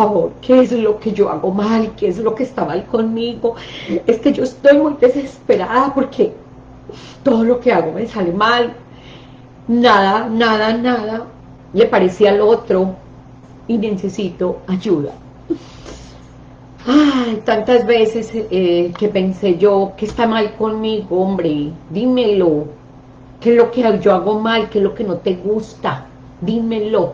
favor, ¿qué es lo que yo hago mal? ¿Qué es lo que está mal conmigo? Es que yo estoy muy desesperada porque todo lo que hago me sale mal. Nada, nada, nada le parecía al otro y necesito ayuda. Ay, tantas veces eh, que pensé yo, ¿qué está mal conmigo, hombre? Dímelo. ¿Qué es lo que yo hago mal? ¿Qué es lo que no te gusta? Dímelo.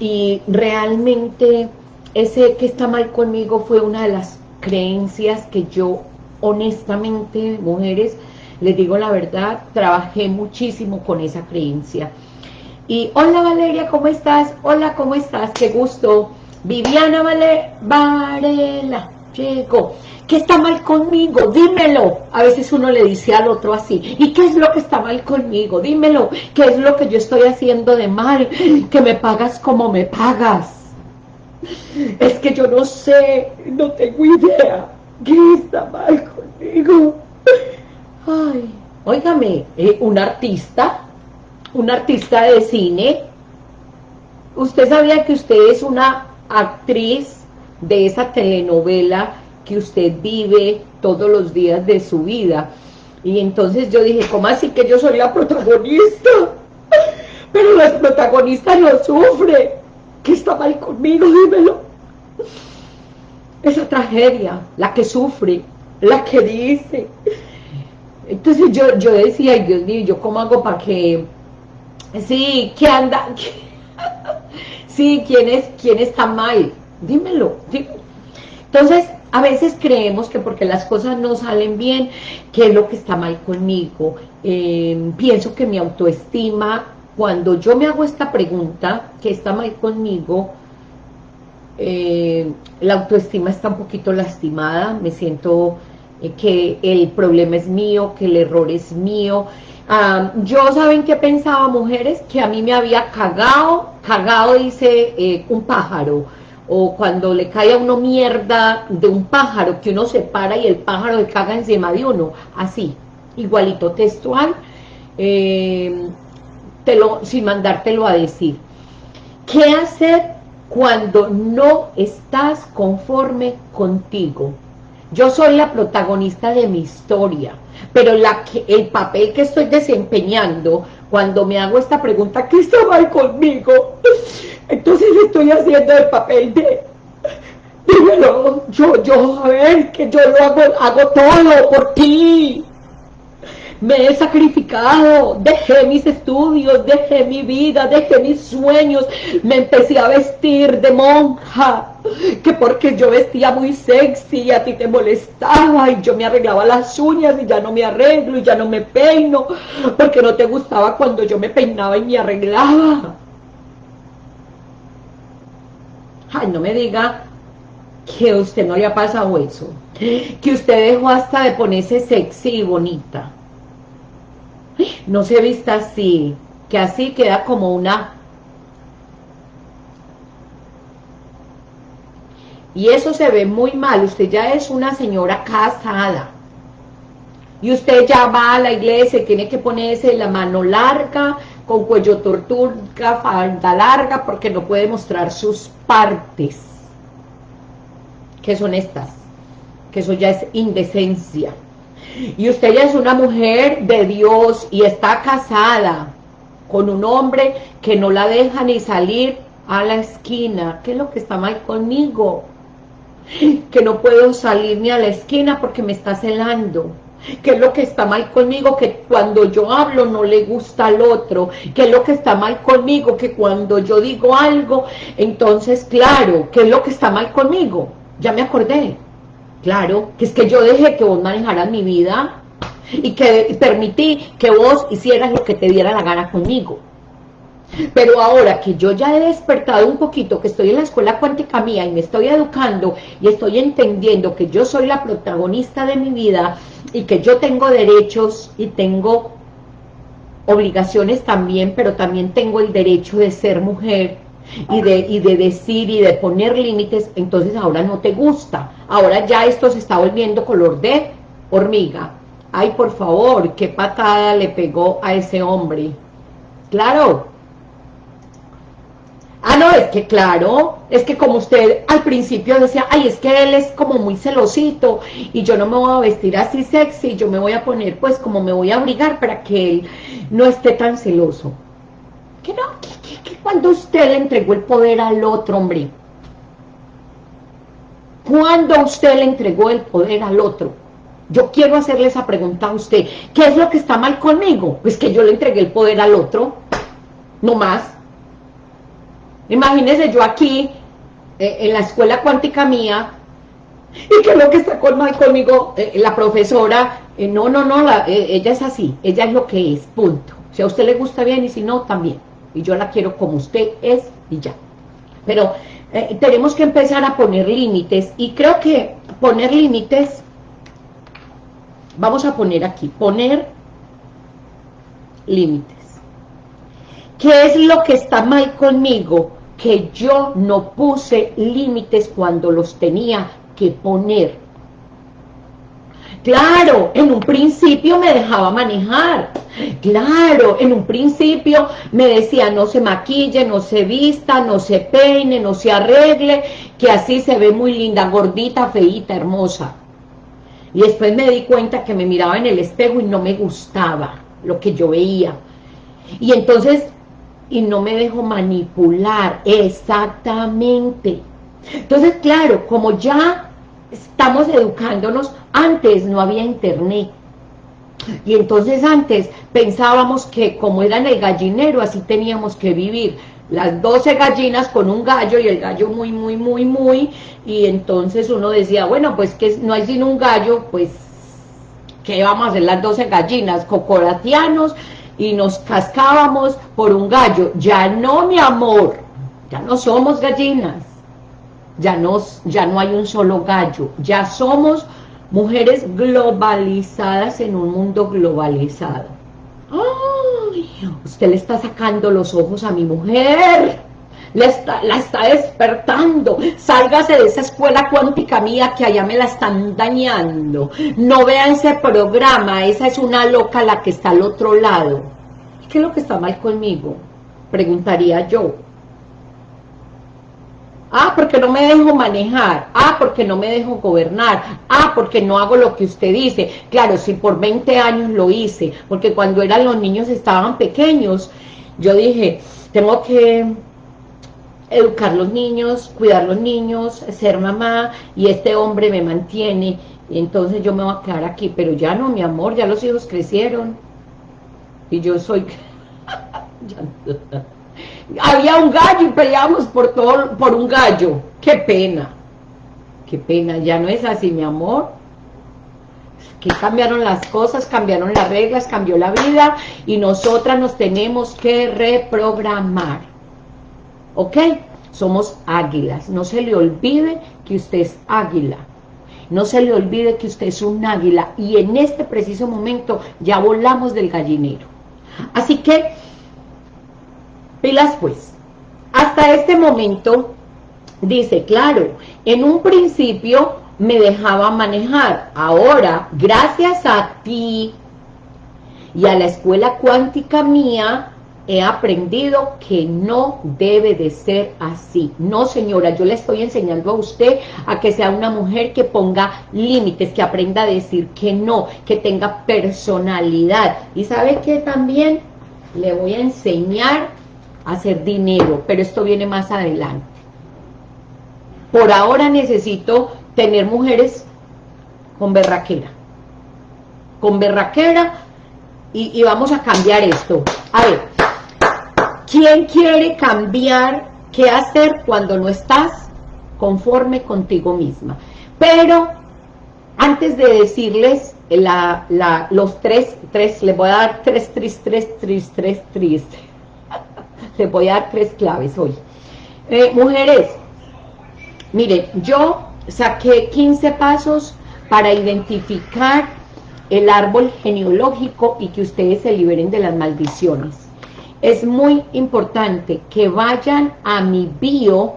Y realmente ese que está mal conmigo fue una de las creencias que yo, honestamente, mujeres, les digo la verdad, trabajé muchísimo con esa creencia. Y hola Valeria, ¿cómo estás? Hola, ¿cómo estás? Qué gusto. Viviana Vale Varela, llegó. ¿Qué está mal conmigo? Dímelo. A veces uno le dice al otro así, ¿y qué es lo que está mal conmigo? Dímelo. ¿Qué es lo que yo estoy haciendo de mal? Que me pagas como me pagas. Es que yo no sé, no tengo idea. ¿Qué está mal conmigo? Ay, óigame, eh, un artista, un artista de cine, ¿usted sabía que usted es una actriz de esa telenovela que usted vive todos los días de su vida. Y entonces yo dije, ¿cómo así que yo soy la protagonista? Pero la protagonista no sufre. ¿Qué está mal conmigo? Dímelo. Esa tragedia, la que sufre, la que dice. Entonces yo, yo decía, Dios mío, ¿yo cómo hago para que... Sí, que anda... Sí, ¿quién, es, quién está mal? Dímelo, Entonces, a veces creemos que porque las cosas no salen bien, ¿qué es lo que está mal conmigo? Eh, pienso que mi autoestima, cuando yo me hago esta pregunta, ¿qué está mal conmigo? Eh, la autoestima está un poquito lastimada, me siento eh, que el problema es mío, que el error es mío, yo, ¿saben qué pensaba, mujeres? Que a mí me había cagado, cagado dice eh, un pájaro, o cuando le cae a uno mierda de un pájaro, que uno se para y el pájaro le caga encima de uno, así, igualito textual, eh, te lo, sin mandártelo a decir. ¿Qué hacer cuando no estás conforme contigo? Yo soy la protagonista de mi historia, pero la que, el papel que estoy desempeñando, cuando me hago esta pregunta, ¿qué está mal conmigo? Entonces estoy haciendo el papel de, dímelo, yo, yo, a ver, que yo lo hago, hago todo por ti, me he sacrificado, dejé mis estudios, dejé mi vida, dejé mis sueños, me empecé a vestir de monja, que porque yo vestía muy sexy y a ti te molestaba y yo me arreglaba las uñas y ya no me arreglo y ya no me peino, porque no te gustaba cuando yo me peinaba y me arreglaba. Ay, no me diga que a usted no le ha pasado eso, que usted dejó hasta de ponerse sexy y bonita no se vista así, que así queda como una... Y eso se ve muy mal, usted ya es una señora casada. Y usted ya va a la iglesia tiene que ponerse la mano larga, con cuello tortuga, falda larga, porque no puede mostrar sus partes. que son estas? Que eso ya es indecencia y usted ya es una mujer de Dios y está casada con un hombre que no la deja ni salir a la esquina, ¿qué es lo que está mal conmigo? Que no puedo salir ni a la esquina porque me está celando. ¿Qué es lo que está mal conmigo? Que cuando yo hablo no le gusta al otro. ¿Qué es lo que está mal conmigo? Que cuando yo digo algo, entonces, claro, ¿qué es lo que está mal conmigo? Ya me acordé. Claro, que es que yo dejé que vos manejaras mi vida y que permití que vos hicieras lo que te diera la gana conmigo. Pero ahora que yo ya he despertado un poquito, que estoy en la escuela cuántica mía y me estoy educando y estoy entendiendo que yo soy la protagonista de mi vida y que yo tengo derechos y tengo obligaciones también, pero también tengo el derecho de ser mujer, y de, y de decir y de poner límites, entonces ahora no te gusta. Ahora ya esto se está volviendo color de hormiga. Ay, por favor, qué patada le pegó a ese hombre. Claro. Ah, no, es que claro, es que como usted al principio decía, ay, es que él es como muy celosito y yo no me voy a vestir así sexy, yo me voy a poner pues como me voy a abrigar para que él no esté tan celoso. Que no, que, cuando usted le entregó el poder al otro, hombre, cuando usted le entregó el poder al otro, yo quiero hacerle esa pregunta a usted, ¿qué es lo que está mal conmigo? Pues que yo le entregué el poder al otro, no más, Imagínese yo aquí, eh, en la escuela cuántica mía, y que lo que está mal conmigo, eh, la profesora, eh, no, no, no, ella es así, ella es lo que es, punto. Si a usted le gusta bien y si no, también. Y yo la quiero como usted es y ya. Pero tenemos que empezar a poner límites y creo que poner límites, vamos a poner aquí, poner límites. ¿Qué es lo que está mal conmigo? que yo no puse límites cuando los tenía que poner. Claro, en un principio me dejaba manejar. Claro, en un principio me decía no se maquille, no se vista, no se peine, no se arregle, que así se ve muy linda, gordita, feita, hermosa. Y después me di cuenta que me miraba en el espejo y no me gustaba lo que yo veía. Y entonces y no me dejo manipular, exactamente. Entonces, claro, como ya estamos educándonos, antes no había internet, y entonces antes pensábamos que como era en el gallinero, así teníamos que vivir. Las 12 gallinas con un gallo y el gallo muy, muy, muy, muy. Y entonces uno decía, bueno, pues que no hay sino un gallo, pues, ¿qué vamos a hacer las 12 gallinas? Cocoratianos y nos cascábamos por un gallo. Ya no, mi amor, ya no somos gallinas, ya no, ya no hay un solo gallo, ya somos mujeres globalizadas en un mundo globalizado. ¡Ay! Usted le está sacando los ojos a mi mujer la está, la está despertando, sálgase de esa escuela cuántica mía que allá me la están dañando, no vea ese programa, esa es una loca la que está al otro lado. ¿Qué es lo que está mal conmigo? Preguntaría yo. Ah, porque no me dejo manejar. Ah, porque no me dejo gobernar. Ah, porque no hago lo que usted dice. Claro, si por 20 años lo hice, porque cuando eran los niños estaban pequeños, yo dije, tengo que educar los niños, cuidar los niños, ser mamá, y este hombre me mantiene, y entonces yo me voy a quedar aquí, pero ya no, mi amor, ya los hijos crecieron, y yo soy... Había un gallo y peleamos por, todo, por un gallo, qué pena, qué pena, ya no es así, mi amor, que cambiaron las cosas, cambiaron las reglas, cambió la vida, y nosotras nos tenemos que reprogramar, ¿ok? Somos águilas. No se le olvide que usted es águila. No se le olvide que usted es un águila. Y en este preciso momento ya volamos del gallinero. Así que, pilas pues. Hasta este momento, dice, claro, en un principio me dejaba manejar. Ahora, gracias a ti y a la escuela cuántica mía, he aprendido que no debe de ser así. No, señora, yo le estoy enseñando a usted a que sea una mujer que ponga límites, que aprenda a decir que no, que tenga personalidad. Y sabe que también le voy a enseñar hacer dinero, pero esto viene más adelante. Por ahora necesito tener mujeres con berraquera. Con berraquera y, y vamos a cambiar esto. A ver, ¿Quién quiere cambiar qué hacer cuando no estás conforme contigo misma? Pero antes de decirles los tres, tres, les voy a dar tres, tres, tres, tres, tres, tres. Les voy a dar tres claves hoy. Eh, mujeres, miren, yo saqué 15 pasos para identificar el árbol genealógico y que ustedes se liberen de las maldiciones es muy importante que vayan a mi bio,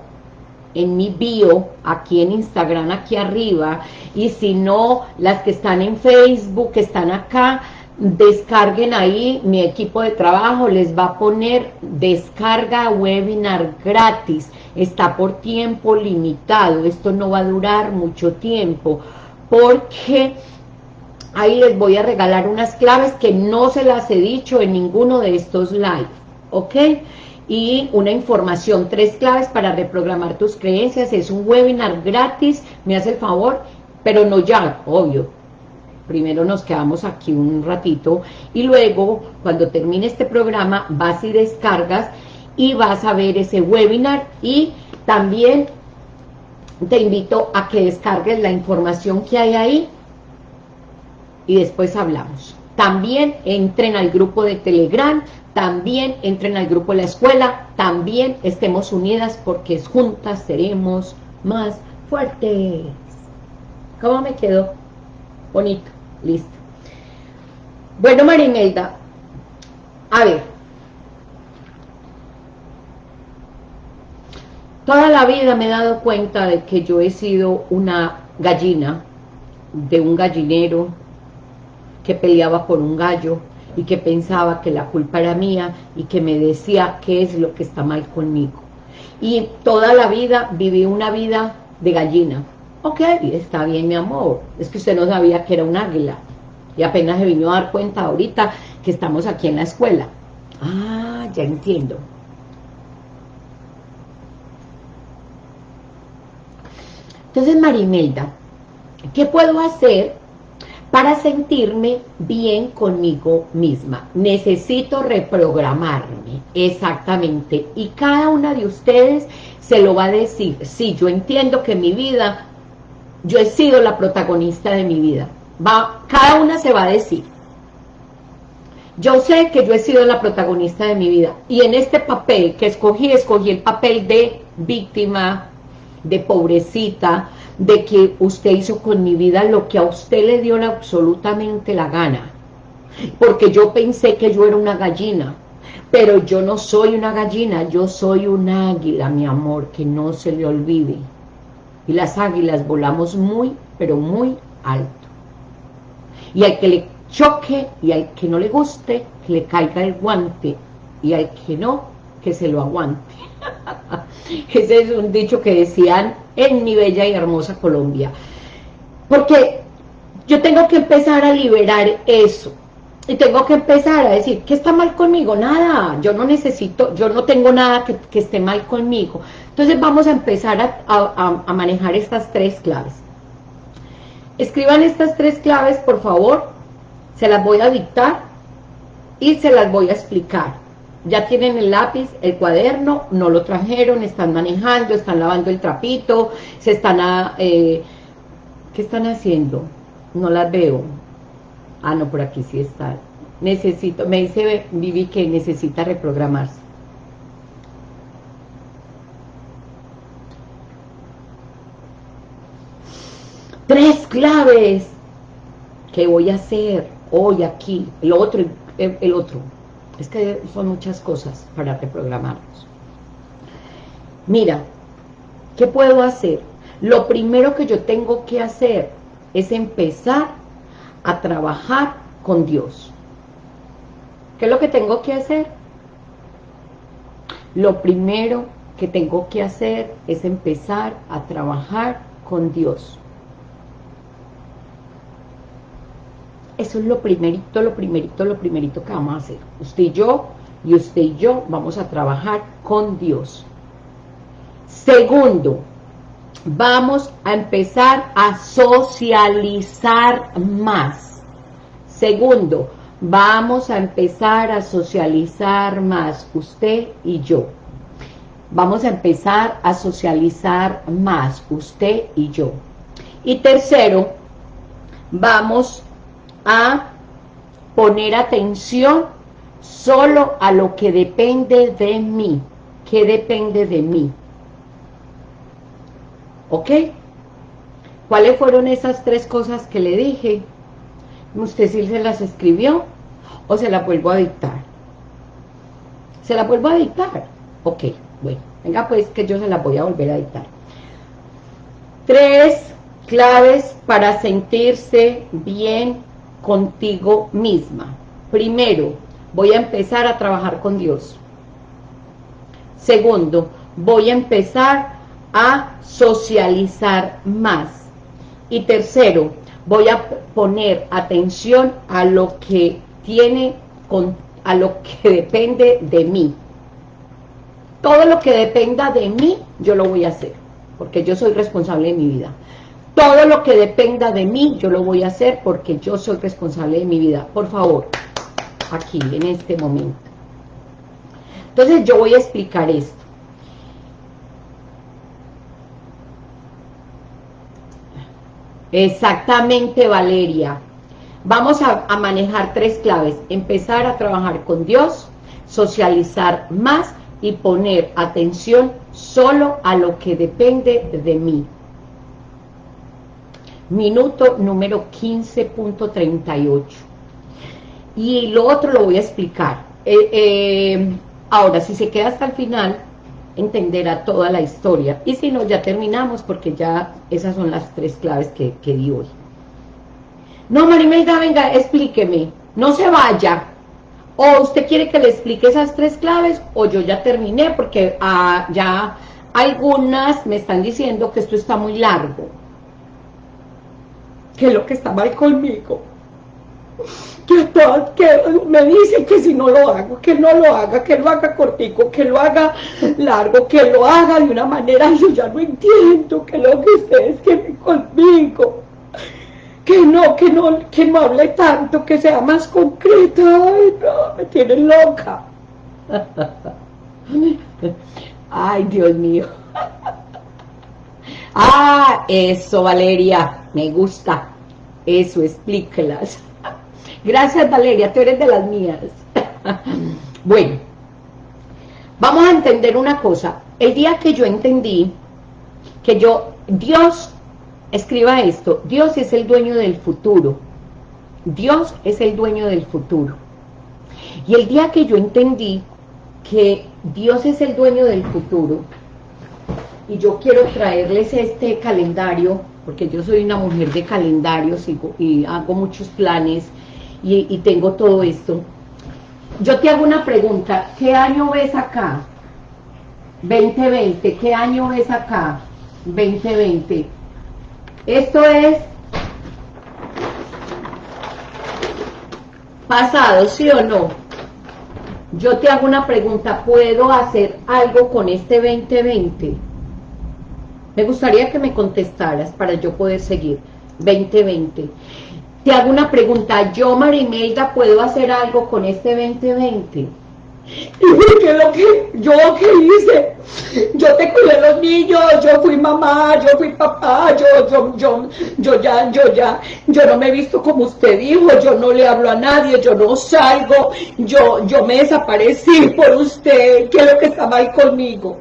en mi bio, aquí en Instagram, aquí arriba, y si no, las que están en Facebook, que están acá, descarguen ahí, mi equipo de trabajo les va a poner descarga webinar gratis, está por tiempo limitado, esto no va a durar mucho tiempo, porque ahí les voy a regalar unas claves que no se las he dicho en ninguno de estos live, ¿ok? Y una información, tres claves para reprogramar tus creencias, es un webinar gratis, me hace el favor, pero no ya, obvio, primero nos quedamos aquí un ratito y luego cuando termine este programa vas y descargas y vas a ver ese webinar y también te invito a que descargues la información que hay ahí y después hablamos. También entren al grupo de Telegram, también entren al grupo de la escuela, también estemos unidas porque juntas seremos más fuertes. ¿Cómo me quedo? Bonito, listo. Bueno, Marimelda, a ver. Toda la vida me he dado cuenta de que yo he sido una gallina de un gallinero que peleaba por un gallo y que pensaba que la culpa era mía y que me decía qué es lo que está mal conmigo. Y toda la vida viví una vida de gallina, Ok, está bien mi amor, es que usted no sabía que era un águila. Y apenas se vino a dar cuenta ahorita que estamos aquí en la escuela. Ah, ya entiendo. Entonces, Marimelda, ¿qué puedo hacer para sentirme bien conmigo misma? Necesito reprogramarme, exactamente. Y cada una de ustedes se lo va a decir. Sí, yo entiendo que mi vida yo he sido la protagonista de mi vida. Va, cada una se va a decir. Yo sé que yo he sido la protagonista de mi vida. Y en este papel que escogí, escogí el papel de víctima, de pobrecita, de que usted hizo con mi vida lo que a usted le dio absolutamente la gana. Porque yo pensé que yo era una gallina. Pero yo no soy una gallina, yo soy un águila, mi amor, que no se le olvide y las águilas volamos muy, pero muy alto. Y al que le choque y al que no le guste, que le caiga el guante, y al que no, que se lo aguante. Ese es un dicho que decían en mi bella y hermosa Colombia. Porque yo tengo que empezar a liberar eso. Y tengo que empezar a decir, ¿qué está mal conmigo? Nada, yo no necesito, yo no tengo nada que, que esté mal conmigo. Entonces vamos a empezar a, manejar estas tres claves. Escriban estas tres claves, por favor. Se las voy a dictar y se las voy a explicar. Ya tienen el lápiz, el cuaderno, no lo trajeron, están manejando, están lavando el trapito, se están... A, eh, ¿Qué están haciendo? No las veo. Ah, no, por aquí sí está. Necesito, me dice Vivi que necesita reprogramarse. Tres claves que voy a hacer hoy aquí, el otro, el, otro. Es que son muchas cosas para reprogramarlos. Mira, ¿qué puedo hacer? Lo primero que yo tengo que hacer es empezar a trabajar con Dios. ¿Qué es lo que tengo que hacer? Lo primero que tengo que hacer es empezar a trabajar con Dios. Eso es lo primerito, lo primerito, lo primerito que vamos a hacer. Usted y yo, y usted y yo vamos a trabajar con Dios. Segundo, vamos a empezar a socializar más. Segundo, vamos a empezar a socializar más, usted y yo. Vamos a empezar a socializar más, usted y yo. Y tercero, vamos a poner atención solo a lo que depende de mí. ¿Qué depende de mí? ¿Ok? ¿Cuáles fueron esas tres cosas que le dije? ¿Usted sí se las escribió? ¿O se la vuelvo a dictar? ¿Se la vuelvo a dictar? Ok, bueno. Venga pues que yo se la voy a volver a dictar. Tres claves para sentirse bien contigo misma. Primero, voy a empezar a trabajar con Dios. Segundo, voy a empezar a socializar más. Y tercero, voy a poner atención a lo que tiene, con, a lo que depende de mí. Todo lo que dependa de mí, yo lo voy a hacer, porque yo soy responsable de mi vida. Todo lo que dependa de mí, yo lo voy a hacer porque yo soy responsable de mi vida. Por favor, aquí, en este momento. Entonces yo voy a explicar esto. Exactamente, Valeria. Vamos a, a, manejar tres claves. Empezar a trabajar con Dios, socializar más y poner atención solo a lo que depende de mí minuto número 15.38. Y lo otro lo voy a explicar. Eh, eh, ahora, si se queda hasta el final, entenderá toda la historia. Y si no, ya terminamos porque ya esas son las tres claves que, que di hoy. No, Marimelda, venga, explíqueme. No se vaya. O usted quiere que le explique esas tres claves o yo ya terminé porque ah, ya algunas me están diciendo que esto está muy largo que es lo que está mal conmigo. Que, que me dicen que si no lo hago, que no lo haga, que lo haga cortico, que lo haga largo, que lo haga de una manera, yo ya no entiendo que lo que ustedes quieren conmigo. Que no, que no, que no hable tanto, que sea más concreto. Ay, no, me tienen loca. Ay, Dios mío. Ah, eso, Valeria, me gusta. Eso, explíquelas. Gracias, Valeria, tú eres de las mías. bueno, vamos a entender una cosa. El día que yo entendí que yo, Dios, escriba esto, Dios es el dueño del futuro. Dios es el dueño del futuro. Y el día que yo entendí que Dios es el dueño del futuro, y yo quiero traerles este calendario, porque yo soy una mujer de calendarios y, hago muchos planes y, tengo todo esto. Yo te hago una pregunta, ¿qué año ves acá? 2020, ¿qué año ves acá? 2020. Esto es pasado, ¿sí o no? Yo te hago una pregunta, ¿puedo hacer algo con este 2020? Me gustaría que me contestaras para yo poder seguir. 2020. Te hago una pregunta. ¿Yo, Marimelda, puedo hacer algo con este 2020? Y que lo que yo que hice, yo te cuidé los niños, yo fui mamá, yo fui papá, yo, yo, yo, yo ya, yo ya, yo no me he visto como usted dijo, yo no le hablo a nadie, yo no salgo, yo, yo me desaparecí por usted, ¿qué es lo que está mal conmigo?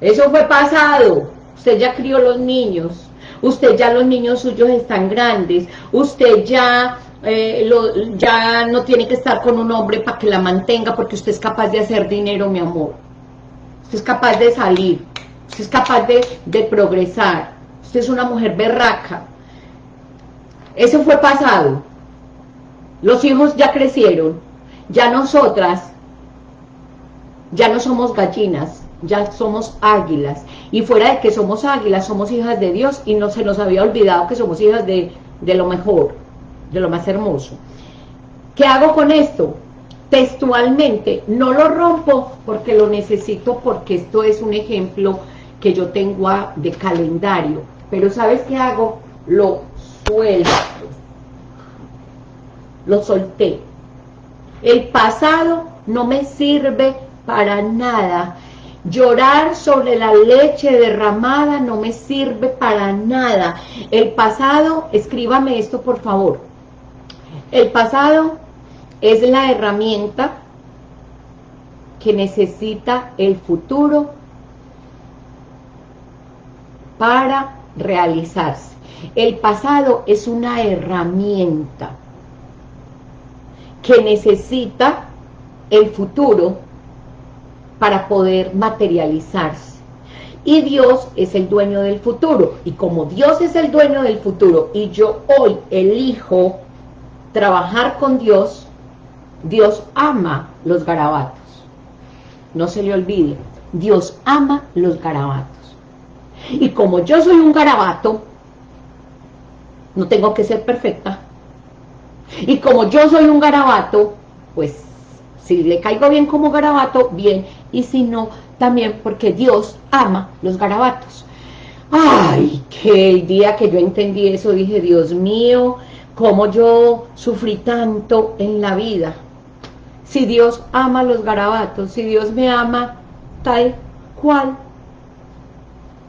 Eso fue pasado. Usted ya crió los niños. Usted ya los niños suyos están grandes. Usted ya, eh, ya no tiene que estar con un hombre para que la mantenga porque usted es capaz de hacer dinero, mi amor. Usted es capaz de salir. Usted es capaz de, de progresar. Usted es una mujer berraca. Eso fue pasado. Los hijos ya crecieron. Ya nosotras, ya no somos gallinas ya somos águilas. Y fuera de que somos águilas, somos hijas de Dios y no se nos había olvidado que somos hijas de, de lo mejor, de lo más hermoso. ¿Qué hago con esto? Textualmente, no lo rompo porque lo necesito, porque esto es un ejemplo que yo tengo de calendario. Pero ¿sabes qué hago? Lo suelto. Lo solté. El pasado no me sirve para nada Llorar sobre la leche derramada no me sirve para nada. El pasado, escríbame esto por favor. El pasado es la herramienta que necesita el futuro para realizarse. El pasado es una herramienta que necesita el futuro para poder materializarse. Y Dios es el dueño del futuro. Y como Dios es el dueño del futuro y yo hoy elijo trabajar con Dios, Dios ama los garabatos. No se le olvide, Dios ama los garabatos. Y como yo soy un garabato, no tengo que ser perfecta. Y como yo soy un garabato, pues si le caigo bien como garabato, bien. Y si no, también porque Dios ama los garabatos. Ay, que el día que yo entendí eso, dije, Dios mío, cómo yo sufrí tanto en la vida. Si Dios ama los garabatos, si Dios me ama tal cual,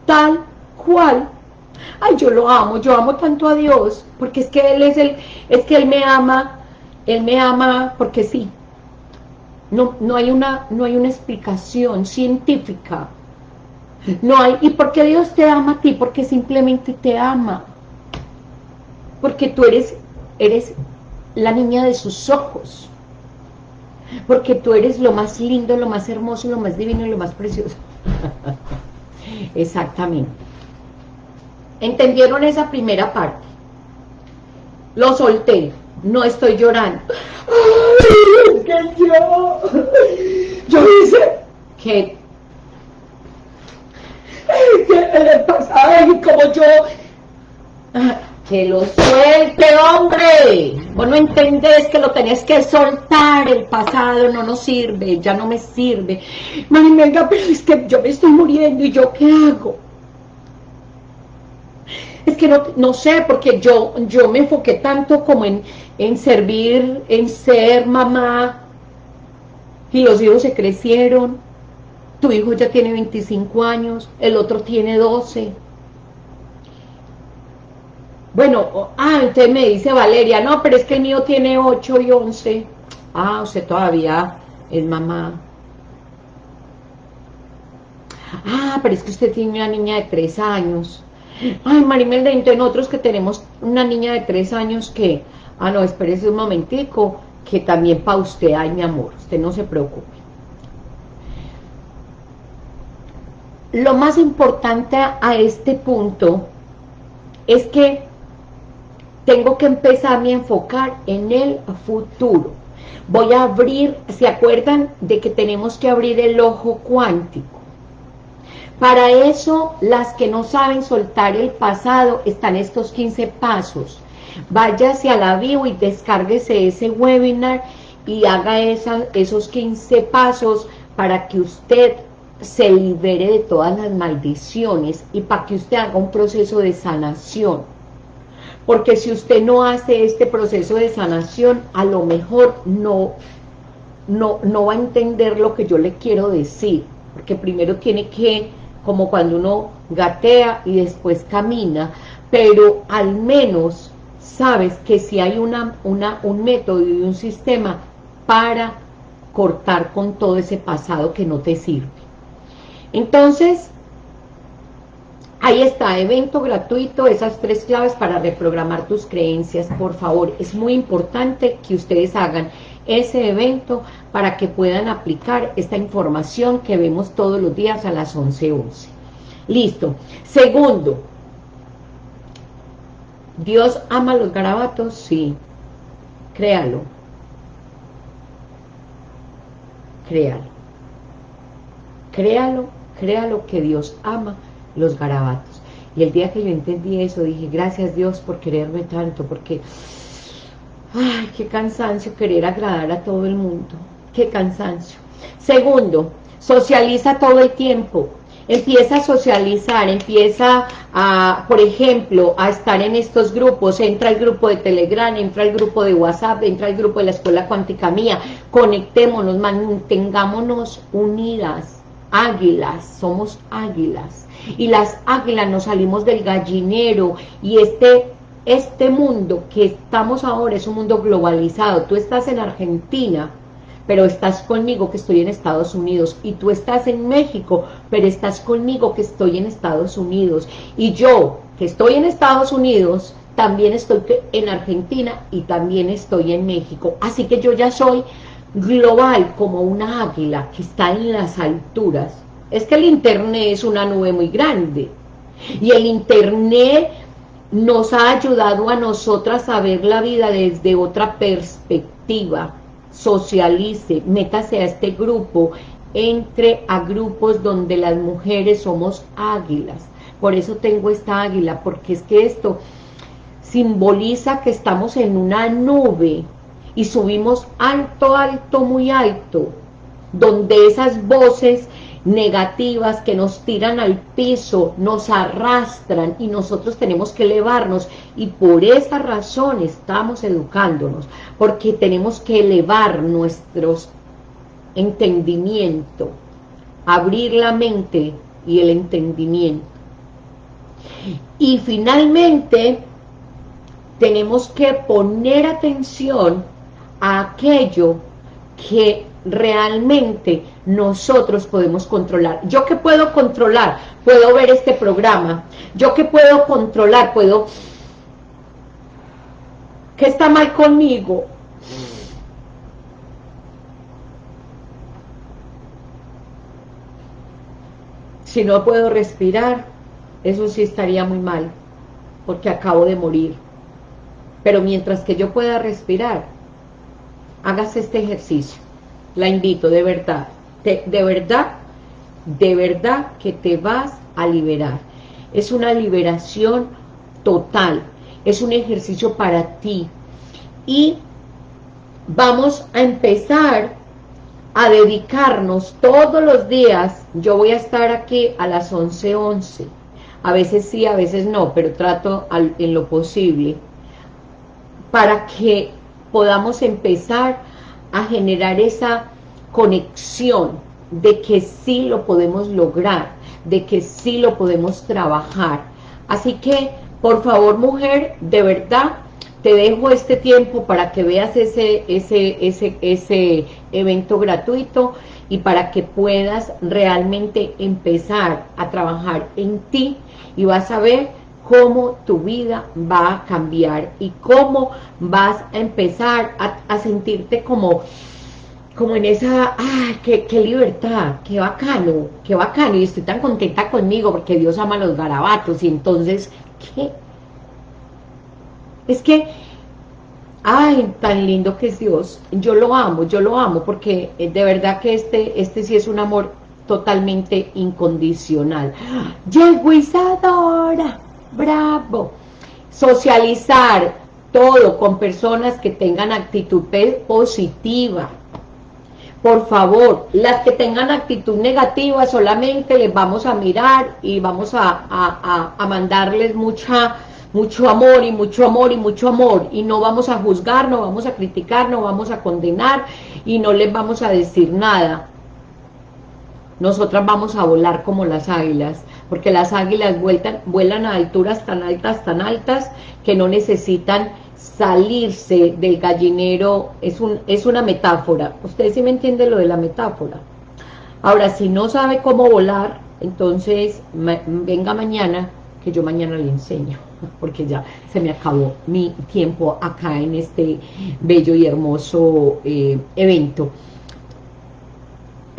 tal cual. Ay, yo lo amo, yo amo tanto a Dios, porque es que Él es el, es que Él me ama, Él me ama porque sí. No, no, hay una, no hay una explicación científica. No hay, ¿y por qué Dios te ama a ti? Porque simplemente te ama. Porque tú eres, eres la niña de sus ojos. Porque tú eres lo más lindo, lo más hermoso, lo más divino y lo más precioso. Exactamente. ¿Entendieron esa primera parte? Lo solté, no estoy llorando. Yo, yo hice que, que en el pasado y como yo, que lo suelte, hombre. Vos no entendés que lo tenés que soltar, el pasado no nos sirve, ya no me sirve. venga, pero es que yo me estoy muriendo y yo qué hago. Es que no, no sé, porque yo, yo me enfoqué tanto como en, en servir, en ser mamá, y los hijos se crecieron, tu hijo ya tiene 25 años, el otro tiene 12. Bueno, ah, entonces me dice Valeria, no, pero es que el mío tiene 8 y 11. Ah, usted todavía es mamá. Ah, pero es que usted tiene una niña de 3 años. Ay, Marimelda, entonces nosotros que tenemos una niña de 3 años que Ah, no, espérese un momentico, que también para usted hay mi amor, usted no se preocupe. Lo más importante a este punto es que tengo que empezar a enfocar en el futuro. Voy a abrir, ¿se acuerdan de que tenemos que abrir el ojo cuántico? Para eso, las que no saben soltar el pasado, están estos 15 pasos váyase a la bio y descárguese ese webinar y haga esos 15 pasos para que usted se libere de todas las maldiciones y para que usted haga un proceso de sanación. Porque si usted no hace este proceso de sanación, a lo mejor no, no, no va a entender lo que yo le quiero decir. Porque primero tiene que, como cuando uno gatea y después camina, pero al menos sabes que si hay una, una, un método y un sistema para cortar con todo ese pasado que no te sirve. Entonces, ahí está, evento gratuito, esas tres claves para reprogramar tus creencias, por favor, es muy importante que ustedes hagan ese evento para que puedan aplicar esta información que vemos todos los días a las 11.11. Listo. Segundo, ¿Dios ama los garabatos? Sí. Créalo. Créalo. Créalo, créalo que Dios ama los garabatos. Y el día que yo entendí eso, dije, gracias Dios por quererme tanto, porque, ay, qué cansancio querer agradar a todo el mundo. Qué cansancio. Segundo, socializa todo el tiempo. Empieza a socializar, empieza a, por ejemplo, a estar en estos grupos, entra al grupo de Telegram, entra al grupo de WhatsApp, entra al grupo de la Escuela Cuántica Mía, conectémonos, mantengámonos unidas, águilas, somos águilas, y las águilas nos salimos del gallinero, y este este mundo que estamos ahora es un mundo globalizado, tú estás en Argentina, pero estás conmigo que estoy en Estados Unidos, y tú estás en México, pero estás conmigo que estoy en Estados Unidos, y yo que estoy en Estados Unidos, también estoy en Argentina y también estoy en México, así que yo ya soy global como una águila que está en las alturas, es que el internet es una nube muy grande, y el internet nos ha ayudado a nosotras a ver la vida desde otra perspectiva, socialice, métase a este grupo, entre a grupos donde las mujeres somos águilas, por eso tengo esta águila, porque es que esto simboliza que estamos en una nube y subimos alto, alto, muy alto, donde esas voces negativas que nos tiran al piso, nos arrastran y nosotros tenemos que elevarnos y por esa razón estamos educándonos, porque tenemos que elevar nuestros entendimiento, abrir la mente y el entendimiento. Y finalmente tenemos que poner atención a aquello que realmente nosotros podemos controlar. ¿Yo qué puedo controlar? Puedo ver este programa. ¿Yo qué puedo controlar? Puedo... ¿Qué está mal conmigo? Si no puedo respirar, eso sí estaría muy mal, porque acabo de morir. Pero mientras que yo pueda respirar, hagas este ejercicio. La invito, de verdad, de verdad, de verdad que te vas a liberar. Es una liberación total, es un ejercicio para ti. Y vamos a empezar a dedicarnos todos los días, yo voy a estar aquí a las 11.11, 11. a veces sí, a veces no, pero trato en lo posible, para que podamos empezar a generar esa conexión de que sí lo podemos lograr, de que sí lo podemos trabajar. Así que, por favor, mujer, de verdad, te dejo este tiempo para que veas ese, ese, ese, ese evento gratuito y para que puedas realmente empezar a trabajar en ti y vas a ver cómo tu vida va a cambiar y cómo vas a empezar a, sentirte como como en esa, ¡ay, qué, qué, libertad! ¡Qué bacano! ¡Qué bacano! Y estoy tan contenta conmigo porque Dios ama los garabatos y entonces, ¿qué? Es que, ay, tan lindo que es Dios. Yo lo amo, yo lo amo, porque eh, de verdad que este, este sí es un amor totalmente incondicional. Llegó Isadora, bravo. Socializar todo con personas que tengan actitud positiva. Por favor, las que tengan actitud negativa solamente les vamos a mirar y vamos a, a mandarles mucha mucho amor y mucho amor y mucho amor y no vamos a juzgar, no vamos a criticar, no vamos a condenar y no les vamos a decir nada. Nosotras vamos a volar como las águilas, porque las águilas vueltan, vuelan a alturas tan altas, tan altas, que no necesitan salirse del gallinero, es, un, es una metáfora. Ustedes sí me entienden lo de la metáfora. Ahora, si no sabe cómo volar, entonces venga mañana, que yo mañana le enseño porque ya se me acabó mi tiempo acá en este bello y hermoso eh, evento.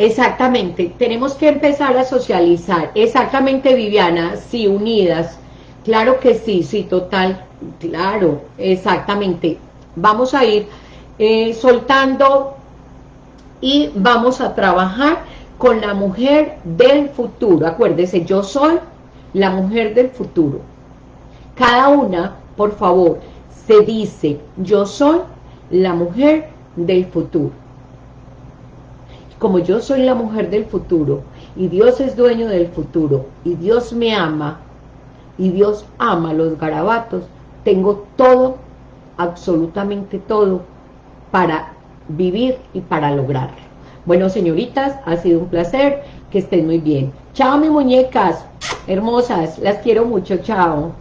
Exactamente, tenemos que empezar a socializar. Exactamente, Viviana, sí, unidas. Claro que sí, sí, total, claro, exactamente. Vamos a ir eh, soltando y vamos a trabajar con la mujer del futuro. Acuérdese, yo soy la mujer del futuro. Cada una, por favor, se dice, yo soy la mujer del futuro. Como yo soy la mujer del futuro, y Dios es dueño del futuro, y Dios me ama, y Dios ama los garabatos, tengo todo, absolutamente todo, para vivir y para lograrlo. Bueno, señoritas, ha sido un placer, que estén muy bien. Chao, mis muñecas, hermosas, las quiero mucho, chao.